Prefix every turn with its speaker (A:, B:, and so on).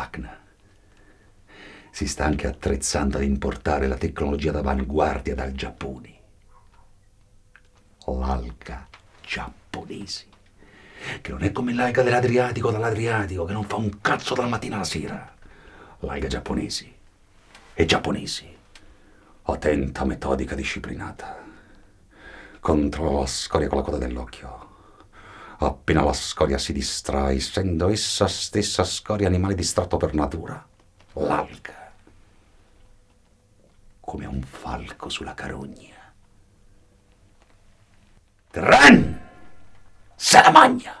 A: dell'ACNA. Si sta anche attrezzando ad importare la tecnologia d'avanguardia dal Giappone. L'alga giapponese, che non è come l'alga dell'Adriatico dall'Adriatico, che non fa un cazzo dalla mattina alla sera. L'alga giapponese e giapponesi. Attenta, metodica, disciplinata. Controlla la scoria con la coda dell'occhio. Appena la scoria si distrae, essendo essa stessa scoria animale distratto per natura, l'alga, come un falco sulla carogna. Tran! Se la magna!